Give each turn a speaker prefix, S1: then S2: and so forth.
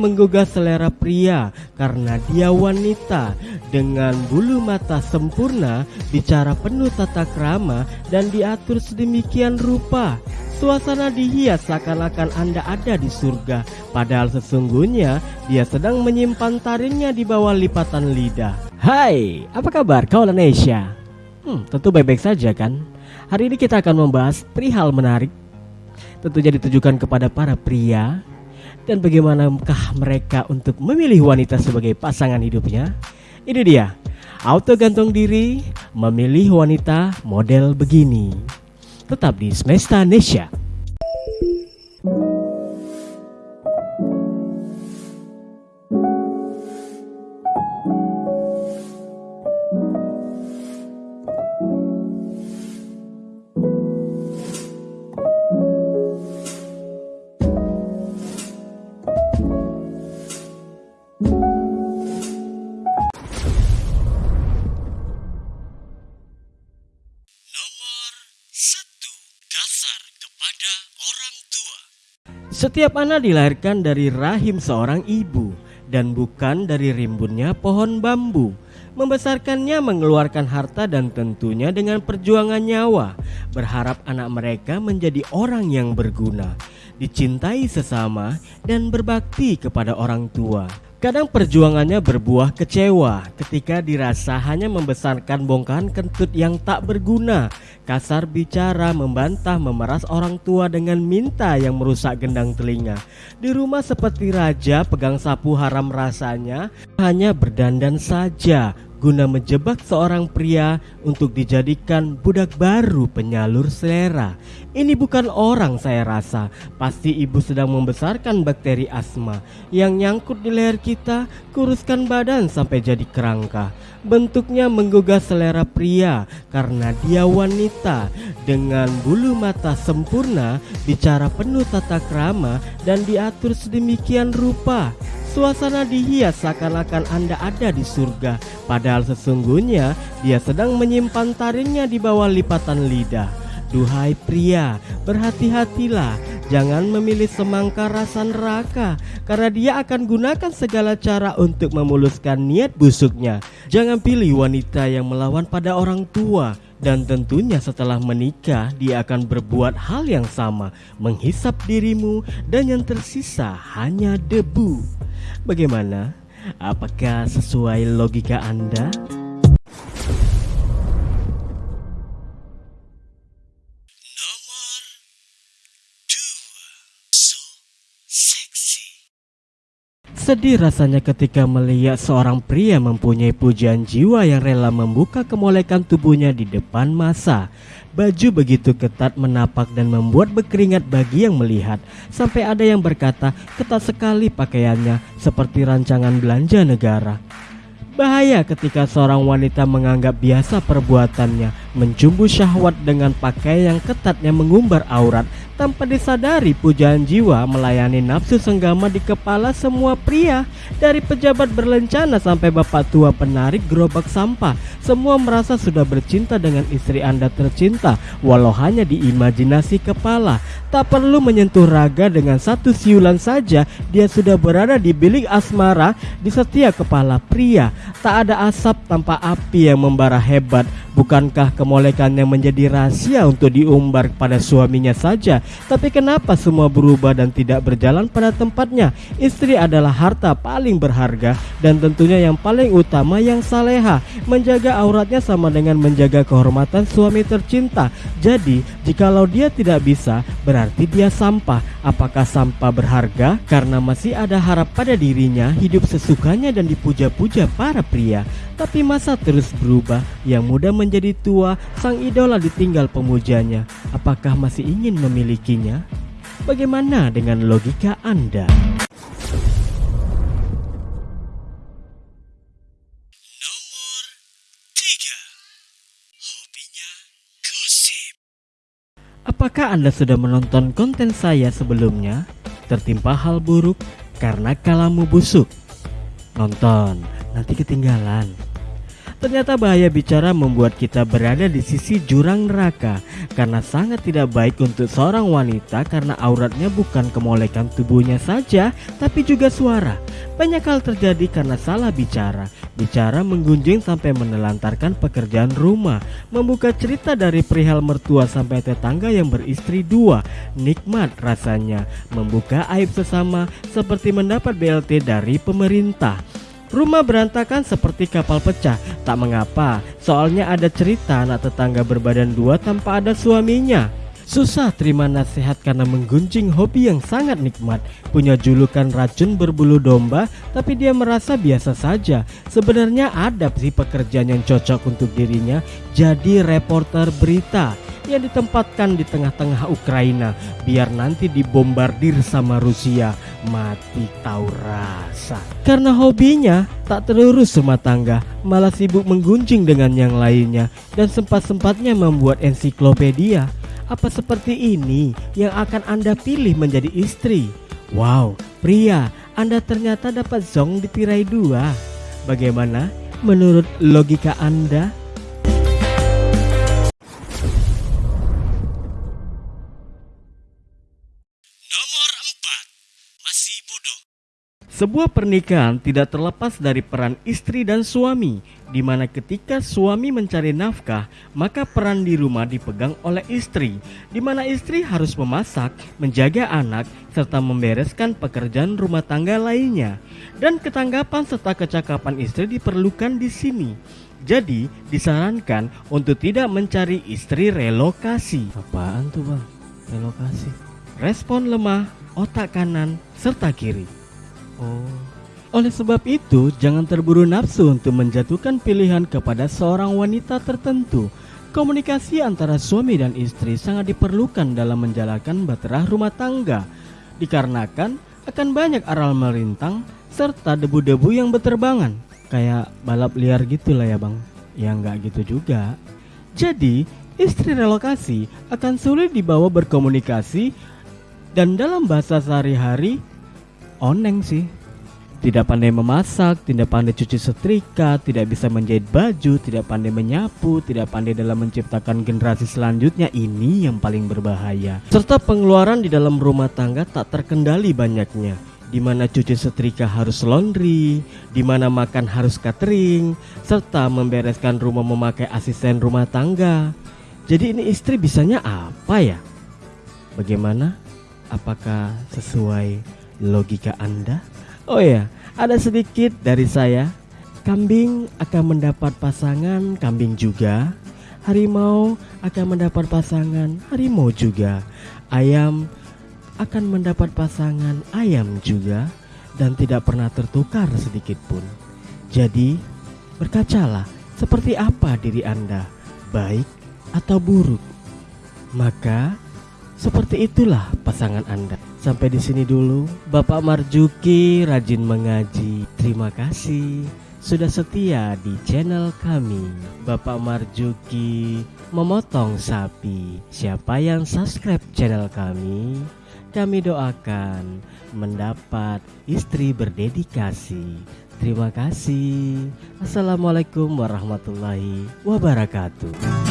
S1: menggugah selera pria karena dia wanita dengan bulu mata sempurna, bicara penuh tata krama dan diatur sedemikian rupa. Suasana dihias seakan-akan Anda ada di surga, padahal sesungguhnya dia sedang menyimpan taringnya di bawah lipatan lidah. Hai, apa kabar kawan Indonesia? Hmm, tentu baik-baik saja kan? Hari ini kita akan membahas perihal menarik Tentunya ditujukan kepada para pria dan bagaimanakah mereka untuk memilih wanita sebagai pasangan hidupnya? Ini dia, auto gantung diri memilih wanita model begini. Tetap di Semesta Nesya. Setiap anak dilahirkan dari rahim seorang ibu dan bukan dari rimbunnya pohon bambu. Membesarkannya mengeluarkan harta dan tentunya dengan perjuangan nyawa. Berharap anak mereka menjadi orang yang berguna, dicintai sesama dan berbakti kepada orang tua. Kadang perjuangannya berbuah kecewa ketika dirasa hanya membesarkan bongkahan kentut yang tak berguna. Kasar bicara, membantah, memeras orang tua dengan minta yang merusak gendang telinga. Di rumah seperti raja, pegang sapu haram rasanya, hanya berdandan saja guna menjebak seorang pria untuk dijadikan budak baru penyalur selera. Ini bukan orang saya rasa, pasti ibu sedang membesarkan bakteri asma yang nyangkut di leher kita, kuruskan badan sampai jadi kerangka. Bentuknya menggugah selera pria karena dia wanita dengan bulu mata sempurna, bicara penuh tata krama dan diatur sedemikian rupa. Suasana dihias seakan-akan Anda ada di surga, padahal sesungguhnya dia sedang menyimpan taringnya di bawah lipatan lidah. Duhai pria, berhati-hatilah, jangan memilih semangka rasa neraka, karena dia akan gunakan segala cara untuk memuluskan niat busuknya. Jangan pilih wanita yang melawan pada orang tua, dan tentunya setelah menikah dia akan berbuat hal yang sama. Menghisap dirimu dan yang tersisa hanya debu Bagaimana? Apakah sesuai logika Anda? Sedih rasanya ketika melihat seorang pria mempunyai pujian jiwa yang rela membuka kemolekan tubuhnya di depan masa. Baju begitu ketat menapak dan membuat berkeringat bagi yang melihat. Sampai ada yang berkata ketat sekali pakaiannya seperti rancangan belanja negara. Bahaya ketika seorang wanita menganggap biasa perbuatannya Mencumbu syahwat dengan pakaian yang ketatnya mengumbar aurat tanpa disadari pujaan jiwa melayani nafsu senggama di kepala semua pria Dari pejabat berlencana sampai bapak tua penarik gerobak sampah. Semua merasa sudah bercinta dengan istri anda tercinta Walau hanya di imajinasi kepala. Tak perlu menyentuh raga dengan satu siulan saja Dia sudah berada di bilik asmara di setiap kepala pria. Tak ada asap tanpa api yang membara hebat Bukankah kemolekannya menjadi rahasia untuk diumbar kepada suaminya saja? Tapi kenapa semua berubah dan tidak berjalan pada tempatnya? Istri adalah harta paling berharga Dan tentunya yang paling utama yang saleha. Menjaga auratnya sama dengan menjaga kehormatan suami tercinta. Jadi jikalau dia tidak bisa berarti dia sampah. Apakah sampah berharga? Karena masih ada harap pada dirinya hidup sesukanya dan dipuja-puja para pria Tapi masa terus berubah yang mudah menjadi tua, sang idola ditinggal pemujanya. Apakah masih ingin memilikinya? Bagaimana dengan logika Anda? Nomor 3 Hobinya gosip Apakah Anda sudah menonton konten saya sebelumnya? Tertimpa hal buruk karena kalamu busuk? Nonton, nanti ketinggalan. Ternyata bahaya bicara membuat kita berada di sisi jurang neraka karena sangat tidak baik untuk seorang wanita karena auratnya bukan kemolekan tubuhnya saja tapi juga suara. Banyak hal terjadi karena salah bicara. Bicara menggunjing sampai menelantarkan pekerjaan rumah, membuka cerita dari perihal mertua sampai tetangga yang beristri dua. Nikmat rasanya membuka aib sesama seperti mendapat BLT dari pemerintah. Rumah berantakan seperti kapal pecah. Tak mengapa Soalnya ada cerita anak tetangga berbadan dua tanpa ada suaminya Susah terima nasihat karena menggunjing hobi yang sangat nikmat. Punya julukan racun berbulu domba Tapi dia merasa biasa saja. Sebenarnya ada sih pekerjaan yang cocok untuk dirinya. Jadi reporter berita yang ditempatkan di tengah-tengah Ukraina biar nanti dibombardir sama Rusia. Mati tahu rasa. Karena hobinya tak terurus rumah tangga malah sibuk menggunjing dengan yang lainnya. Dan sempat-sempatnya membuat ensiklopedia apa seperti ini yang akan anda pilih menjadi istri? Wow pria anda ternyata dapat zong ditirai dua. Bagaimana menurut logika anda Sebuah pernikahan tidak terlepas dari peran istri dan suami, di mana ketika suami mencari nafkah, maka peran di rumah dipegang oleh istri, di mana istri harus memasak, menjaga anak, serta membereskan pekerjaan rumah tangga lainnya. Dan ketanggapan serta kecakapan istri diperlukan di sini. Jadi, disarankan untuk tidak mencari istri relokasi.
S2: Apaan tuh, Bang? Relokasi.
S1: Respon lemah, otak kanan, serta kiri.
S2: Oh.
S1: Oleh sebab itu, jangan terburu nafsu untuk menjatuhkan pilihan kepada seorang wanita tertentu. Komunikasi antara suami dan istri sangat diperlukan dalam menjalankan baterah rumah tangga, dikarenakan akan banyak aral melintang serta debu-debu yang berterbangan. Kayak balap liar gitu lah ya bang, ya nggak gitu juga. Jadi, istri relokasi akan sulit dibawa berkomunikasi dan dalam bahasa sehari-hari oneng sih. Tidak pandai memasak, tidak pandai cuci setrika, tidak bisa menjahit baju, tidak pandai menyapu, tidak pandai dalam menciptakan generasi selanjutnya ini yang paling berbahaya. Serta pengeluaran di dalam rumah tangga tak terkendali banyaknya. Di mana cuci setrika harus laundry, di mana makan harus catering, serta membereskan rumah memakai asisten rumah tangga. Jadi ini istri bisanya apa ya? Bagaimana? Apakah sesuai logika Anda? Oh ya, ada sedikit dari saya. Kambing akan mendapat pasangan kambing juga. Harimau akan mendapat pasangan harimau juga. Ayam akan mendapat pasangan ayam juga dan tidak pernah tertukar sedikit pun. Jadi, berkacalah seperti apa diri Anda, baik atau buruk. Maka seperti itulah pasangan Anda. Sampai di sini dulu, Bapak Marjuki rajin mengaji. Terima kasih sudah setia di channel kami. Bapak Marjuki memotong sapi. Siapa yang subscribe channel kami, kami doakan mendapat istri berdedikasi. Terima kasih. Assalamualaikum warahmatullahi wabarakatuh.